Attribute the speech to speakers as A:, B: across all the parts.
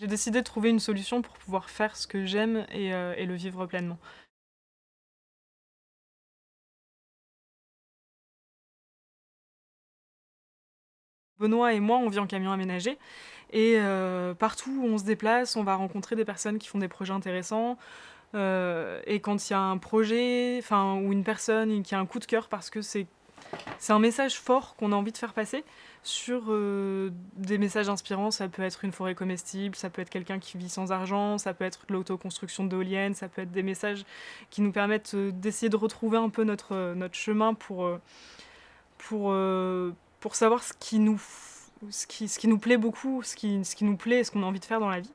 A: J'ai décidé de trouver une solution pour pouvoir faire ce que j'aime et, euh, le vivre pleinement. Benoît et moi, on vit en camion aménagé et heu, partout où on se déplace, on va rencontrer des personnes qui font des projets intéressants, heu et quand il y a un projet, enfin ou une personne qui a un coup de cœur parce que c'est c'est un message fort qu'on a envie de faire passer sur, heu, des messages inspirants. Ça peut être une forêt comestible, ça peut être quelqu'un qui vit sans argent, ça peut être l'autoconstruction d'éoliennes, ça peut être des messages qui nous permettent, heu, d'essayer de retrouver un peu notre, notre chemin pour, savoir ce qui nous plaît beaucoup, ce qui ce qui nous plaît et ce qu'on a envie de faire dans la vie.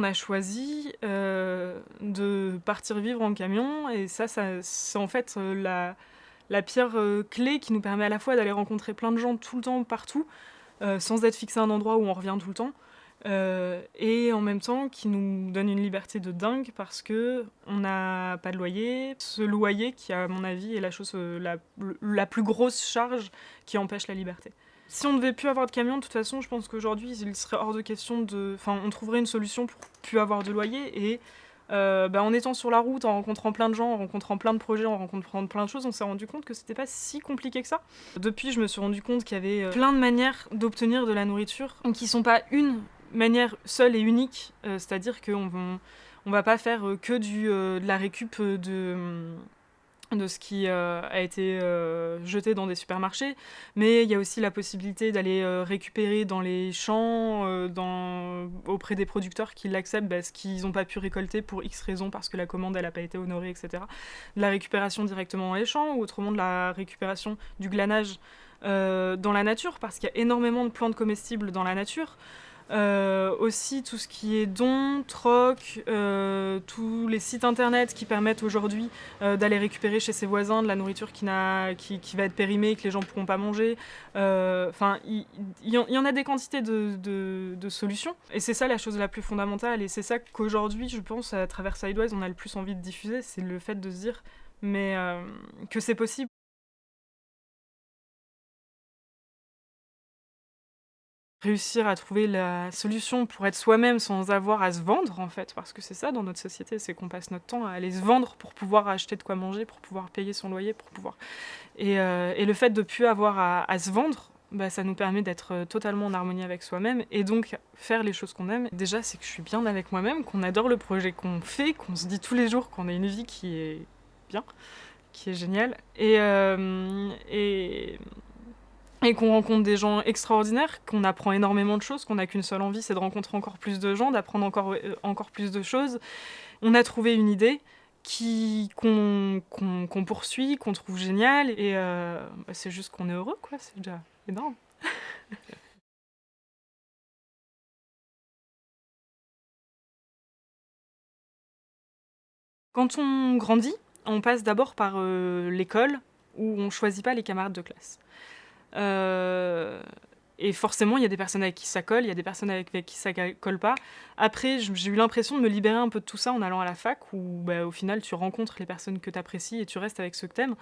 A: On a choisi, heu, de partir vivre en camion et ça c'est en fait, heu, la pierre, heu, clé qui nous permet à la fois d'aller rencontrer plein de gens tout le temps, partout, sans être fixé à un endroit où on revient tout le temps, et en même temps qui nous donne une liberté de dingue parce qu'on n'a pas de loyer. Ce loyer qui, à mon avis, est la chose, la plus grosse charge qui empêche la liberté. Si on devait plus avoir de camion, de toute façon, je pense qu'aujourd'hui, il serait hors de question de enfin, on trouverait une solution pour plus avoir de loyer et heu, bah, en étant sur la route, en rencontrant plein de gens, en rencontrant plein de projets, en rencontrant plein de choses, on s'est rendu compte que c'était pas si compliqué que ça. Depuis, je me suis rendu compte qu'il y avait, heu, plein de manières d'obtenir de la nourriture qui sont pas une manière seule et unique, heu, c'est-à-dire qu'on on va pas faire, que du, de la récup, de, mmh, de ce qui, heu, a été, heu, jeté dans des supermarchés, mais il y a aussi la possibilité d'aller, heu, récupérer dans les champs, auprès des producteurs qui l'acceptent, bah, ce qu'ils ont pas pu récolter pour X raisons, parce que la commande elle a pas été honorée et cetera. De la récupération directement dans les champs ou autrement de la récupération du glanage, dans la nature, parce qu'il y a énormément de plantes comestibles dans la nature. Heu, aussi tout ce qui est dons, troc, heu, tous les sites internet qui permettent aujourd'hui, heu, d'aller récupérer chez ses voisins de la nourriture qui va être périmée, que les gens pourront pas manger. Enfin, il y en a des quantités de solutions et c'est ça la chose la plus fondamentale et c'est ça qu'aujourd'hui, je pense, à travers Sidewise, on a le plus envie de diffuser, c'est le fait de se dire mais que c'est possible. Réussir à trouver la solution pour être soi-même sans avoir à se vendre en fait, parce que c'est ça dans notre société, c'est qu'on passe notre temps à aller se vendre pour pouvoir acheter de quoi manger, pour pouvoir payer son loyer, pour pouvoir et et le fait de plus avoir à se vendre, bah, ça nous permet d'être, heu, totalement en harmonie avec soi-même et donc faire les choses qu'on aime. Déjà, c'est que je suis bien avec moi-même, qu'on adore le projet qu'on fait, qu'on se dit tous les jours qu'on a une vie qui est bien, qui est géniale et et et qu'on rencontre des gens extraordinaires, qu'on apprend énormément de choses, qu'on n'a qu'une seule envie, c'est de rencontrer encore plus de gens, d'apprendre encore, encore plus de choses. On a trouvé une idée qu'on poursuit, qu'on trouve géniale et heu, bah, c'est juste qu'on est heureux quoi, c'est déjà énorme. Quand on grandit, on passe d'abord par, heu, l'école où on choisit pas les camarades de classe. Heu et forcément, il y a des personnes avec qui ça colle, il y a des personnes avec qui ça colle pas. Après, j'ai eu l'impression de me libérer un peu de tout ça en allant à la fac où, bah, au final, tu rencontres les personnes que tu apprécies et tu restes avec ceux que tu aimes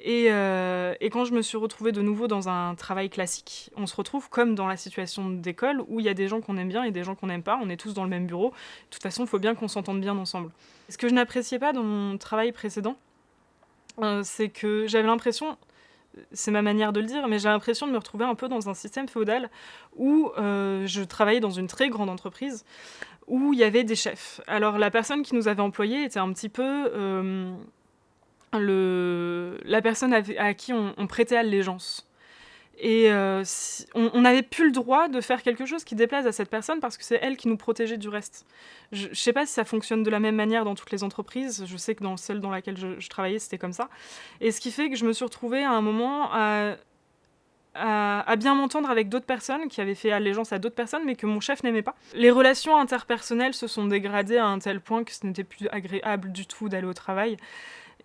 A: et heu et quand je me suis retrouvée de nouveau dans un travail classique, on se retrouve comme dans la situation d'école où il y a des gens qu'on aime bien et des gens qu'on n'aime pas. On est tous dans le même bureau. De toute façon, il faut bien qu'on s'entende bien ensemble. Ce que je n'appréciais pas dans mon travail précédent, heu, c'est que j'avais l'impression c'est ma manière de le dire, mais j'ai l'impression de me retrouver un peu dans un système féodal où, heu, je travaillais dans une très grande entreprise, où il y avait des chefs. Alors la personne qui nous avait employés était un petit peu, hem, le la personne à qui on prêtait allégeance et si on n'avait plus le droit de faire quelque chose qui déplaise à cette personne parce que c'est elle qui nous protégeait du reste. Je je sais pas si ça fonctionne de la même manière dans toutes les entreprises, je sais que dans celle dans laquelle je travaillais, c'était comme ça et ce qui fait que je me suis retrouvée à un moment à bien m'entendre avec d'autres personnes qui avaient fait allégeance à d'autres personnes, mais que mon chef n'aimait pas. Les relations interpersonnelles se sont dégradées à un tel point que ce n'était plus agréable du tout d'aller au travail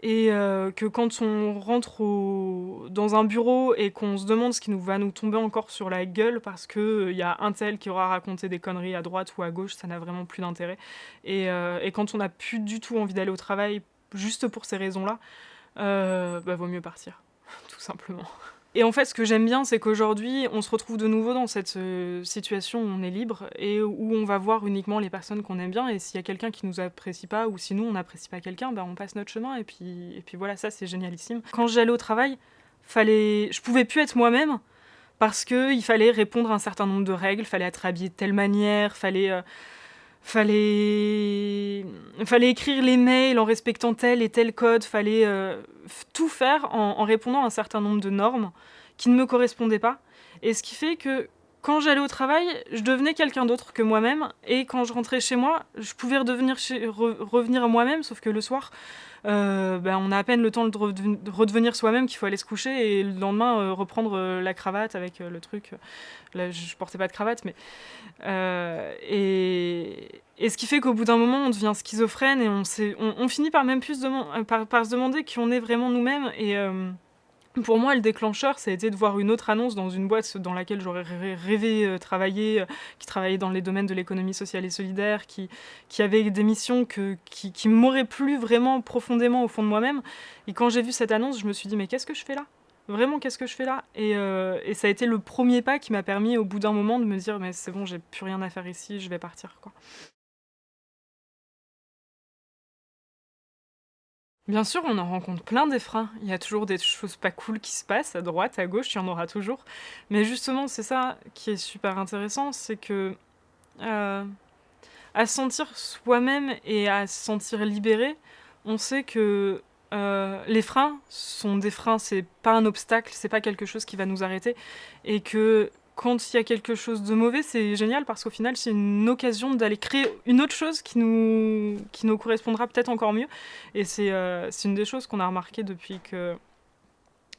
A: et heu, que quand on rentre dans un bureau et qu'on se demande ce qui nous va nous tomber encore sur la gueule parce qu'il y a un tel qui aura raconté des conneries à droite ou à gauche, ça n'a vraiment plus d'intérêt et et quand on n'a plus du tout envie d'aller au travail juste pour ces raisons-là, bah, vaut mieux partir, tout simplement. Et en fait, ce que j'aime bien, c'est qu'aujourd'hui, on se retrouve de nouveau dans cette euh, situation où on est libre et où on va voir uniquement les personnes qu'on aime bien. Et s'il y a quelqu'un qui nous apprécie pas ou si nous on n'apprécie pas quelqu'un, ben on passe notre chemin et puis et puis voilà, ça c'est génialissime. Quand j'allais au travail, fallait, je pouvais plus être moi-même parce que il fallait répondre à un certain nombre de règles, fallait être habillé de telle manière, fallait euh, fallait fallait écrire les mails en respectant tel et tel code, fallait euh, tout faire en, répondant à un certain nombre de normes qui ne me correspondaient pas. Et ce qui fait que quand j'allais au travail, je devenais quelqu'un d'autre que moi-même, et quand je rentrais chez moi, je pouvais revenir à moi-même, sauf que le soir, euh, ben, on a à peine le temps de, redevenir soi-même qu'il faut aller se coucher et le lendemain euh, reprendre euh, la cravate avec le truc. Là, je portais pas de cravate, mais. Et, et, ce qui fait qu'au bout d'un moment, on devient schizophrène et on, on, on finit par même plus par, par, se demander qui on est vraiment nous-mêmes. Et. Pour moi, le déclencheur, ça a été de voir une autre annonce dans une boîte dans laquelle j'aurais rêvé euh, travailler, euh, qui travaillait dans les domaines de l'économie sociale et solidaire, qui, qui avait des missions que, qui, qui m'auraient plu vraiment profondément au fond de moi-même. Et quand j'ai vu cette annonce, je me suis dit, mais qu'est-ce que je fais là? Vraiment, qu'est-ce que je fais là? Et, euh, et, ça a été le premier pas qui m'a permis, au bout d'un moment, de me dire, mais c'est bon, j'ai plus rien à faire ici, je vais partir. Bien sûr, on en rencontre plein des freins. Il y a toujours des choses pas cool qui se passent à droite, à gauche, il y en aura toujours. Mais justement, c'est ça qui est super intéressant, c'est que euh, à se sentir soi-même et à se sentir libéré, on sait que euh, les freins sont des freins, c'est pas un obstacle, c'est pas quelque chose qui va nous arrêter, et que quand il y a quelque chose de mauvais, c'est génial parce qu'au final, c'est une occasion d'aller créer une autre chose qui nous, qui nous correspondra peut-être encore mieux. Et c'est euh, une des choses qu'on a remarqué depuis que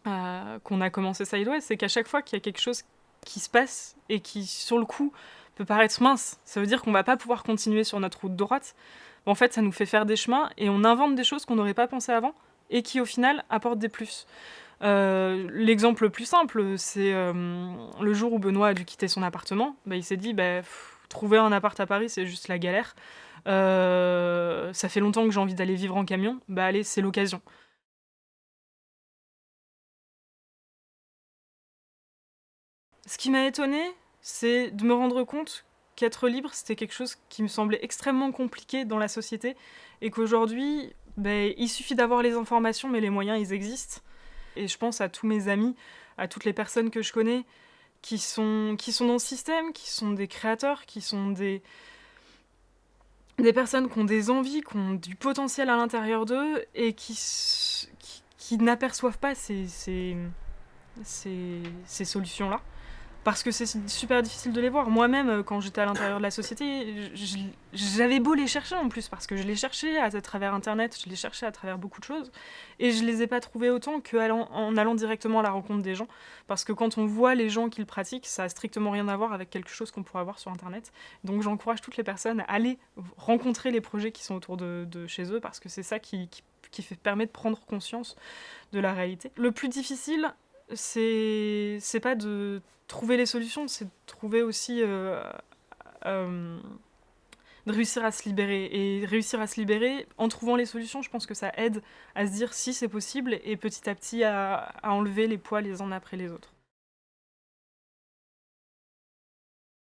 A: euh, qu'on a commencé Sideway, c'est qu'à chaque fois qu'il y a quelque chose qui se passe et qui, sur le coup, peut paraître mince, ça veut dire qu'on va pas pouvoir continuer sur notre route droite. En fait, ça nous fait faire des chemins et on invente des choses qu'on n'aurait pas pensé avant et qui, au final, apportent des plus. Euh, l'exemple le plus simple, c'est euh, le jour où Benoît a dû quitter son appartement. Bah, il s'est dit, bah, trouver un appart à Paris, c'est juste la galère. Euh, ça fait longtemps que j'ai envie d'aller vivre en camion. Bah allez, c'est l'occasion. Ce qui m'a étonné, c'est de me rendre compte qu'être libre, c'était quelque chose qui me semblait extrêmement compliqué dans la société et qu'aujourd'hui, bah, il suffit d'avoir les informations, mais les moyens, ils existent. Et je pense à tous mes amis, à toutes les personnes que je connais qui sont, qui sont dans le système, qui sont des créateurs, qui sont des, des personnes qui ont des envies, qui ont du potentiel à l'intérieur d'eux et qui, qui, n'aperçoivent pas ces, ces, ces solutions-là parce que c'est super difficile de les voir. Moi-même, euh, quand j'étais à l'intérieur de la société, j'avais beau les chercher en plus, parce que je les cherchais à, travers Internet, je les cherchais à travers beaucoup de choses, et je les ai pas trouvés autant qu'en allant directement à la rencontre des gens, parce que quand on voit les gens qui le pratiquent, ça a strictement rien à voir avec quelque chose qu'on pourrait avoir sur Internet. Donc j'encourage toutes les personnes à aller rencontrer les projets qui sont autour de, chez eux, parce que c'est ça qui, permet de prendre conscience de la réalité. Le plus difficile, c'est pas de trouver les solutions, c'est de trouver aussi euh, euh, de réussir à se libérer. Et réussir à se libérer en trouvant les solutions, je pense que ça aide à se dire si c'est possible et petit à petit à, à enlever les poids les uns après les autres.